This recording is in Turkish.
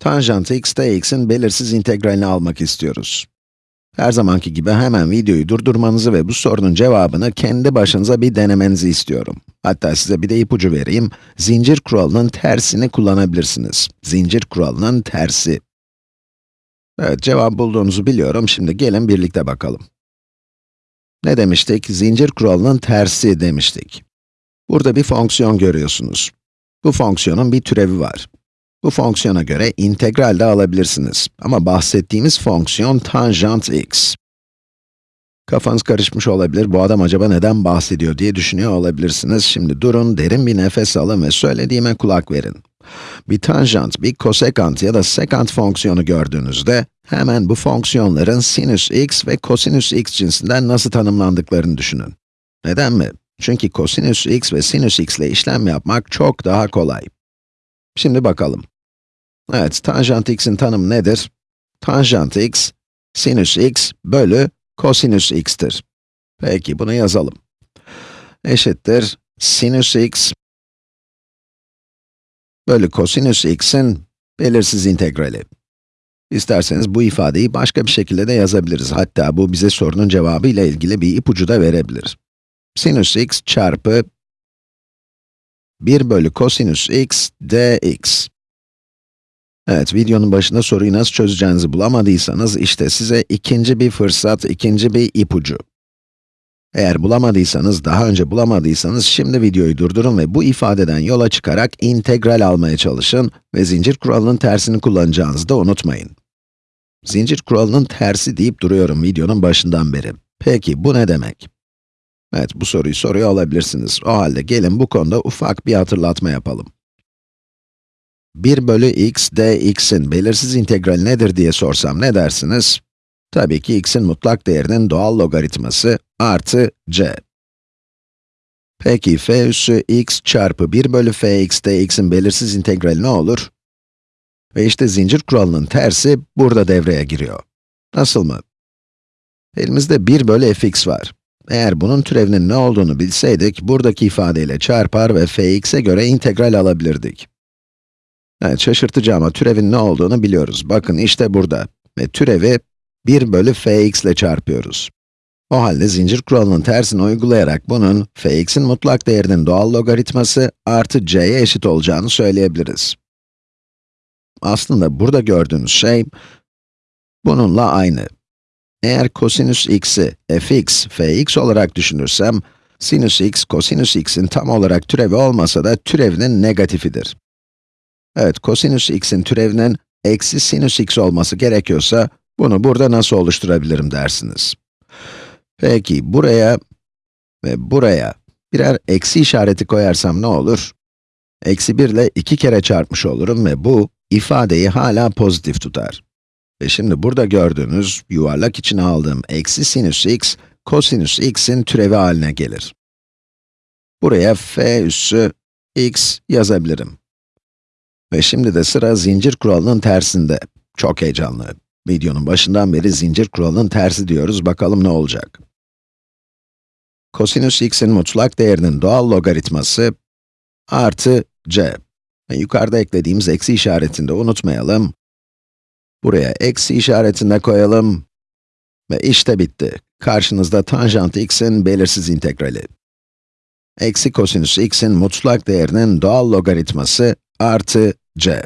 Tanjant x dx'in belirsiz integralini almak istiyoruz. Her zamanki gibi hemen videoyu durdurmanızı ve bu sorunun cevabını kendi başınıza bir denemenizi istiyorum. Hatta size bir de ipucu vereyim. Zincir kuralının tersini kullanabilirsiniz. Zincir kuralının tersi. Evet, cevap bulduğunuzu biliyorum. Şimdi gelin birlikte bakalım. Ne demiştik? Zincir kuralının tersi demiştik. Burada bir fonksiyon görüyorsunuz. Bu fonksiyonun bir türevi var. Bu fonksiyona göre integral de alabilirsiniz. Ama bahsettiğimiz fonksiyon tanjant x. Kafanız karışmış olabilir, bu adam acaba neden bahsediyor diye düşünüyor olabilirsiniz. Şimdi durun, derin bir nefes alın ve söylediğime kulak verin. Bir tanjant, bir kosekant ya da sekant fonksiyonu gördüğünüzde, hemen bu fonksiyonların sinüs x ve kosinüs x cinsinden nasıl tanımlandıklarını düşünün. Neden mi? Çünkü kosinüs x ve sinüs x ile işlem yapmak çok daha kolay. Şimdi bakalım. Evet, tanjant x'in tanımı nedir? Tanjant x, sinüs x bölü kosinüs x'tir. Peki, bunu yazalım. Eşittir, sinüs x bölü kosinüs x'in belirsiz integrali. İsterseniz bu ifadeyi başka bir şekilde de yazabiliriz. Hatta bu bize sorunun cevabı ile ilgili bir ipucu da verebilir. Sinüs x çarpı 1 bölü kosinüs x dx. Evet, videonun başında soruyu nasıl çözeceğinizi bulamadıysanız, işte size ikinci bir fırsat, ikinci bir ipucu. Eğer bulamadıysanız, daha önce bulamadıysanız, şimdi videoyu durdurun ve bu ifadeden yola çıkarak integral almaya çalışın ve zincir kuralının tersini kullanacağınızı da unutmayın. Zincir kuralının tersi deyip duruyorum videonun başından beri. Peki, bu ne demek? Evet, bu soruyu soruyor olabilirsiniz. O halde gelin bu konuda ufak bir hatırlatma yapalım. 1 bölü x dx'in belirsiz integrali nedir diye sorsam ne dersiniz? Tabii ki x'in mutlak değerinin doğal logaritması artı c. Peki f üssü x çarpı 1 bölü fx dx'in belirsiz integrali ne olur? Ve işte zincir kuralının tersi burada devreye giriyor. Nasıl mı? Elimizde 1 bölü fx var. Eğer bunun türevinin ne olduğunu bilseydik, buradaki ifadeyle çarpar ve fx'e göre integral alabilirdik. Evet, şaşırtıcı ama türevin ne olduğunu biliyoruz. Bakın işte burada. Ve türevi 1 bölü fx ile çarpıyoruz. O halde zincir kuralının tersini uygulayarak bunun, fx'in mutlak değerinin doğal logaritması artı c'ye eşit olacağını söyleyebiliriz. Aslında burada gördüğünüz şey, bununla aynı. Eğer kosinüs x'i fx, fx olarak düşünürsem, sinüs x, kosinüs x'in tam olarak türevi olmasa da türevinin negatifidir. Evet, kosinüs x'in türevinin eksi sinüs x olması gerekiyorsa, bunu burada nasıl oluşturabilirim dersiniz. Peki, buraya ve buraya birer eksi işareti koyarsam ne olur? Eksi 1 ile 2 kere çarpmış olurum ve bu, ifadeyi hala pozitif tutar. Ve şimdi burada gördüğünüz, yuvarlak içine aldığım eksi sinüs x, kosinüs x'in türevi haline gelir. Buraya f üssü x yazabilirim. Ve şimdi de sıra zincir kuralının tersinde. Çok heyecanlı. Videonun başından beri zincir kuralının tersi diyoruz, bakalım ne olacak. Kosinüs x'in mutlak değerinin doğal logaritması artı c. Ve yukarıda eklediğimiz eksi işaretini de unutmayalım. Buraya eksi işaretini de koyalım. Ve işte bitti. Karşınızda tanjant x'in belirsiz integrali. Eksi kosinüs x'in mutlak değerinin doğal logaritması artı c.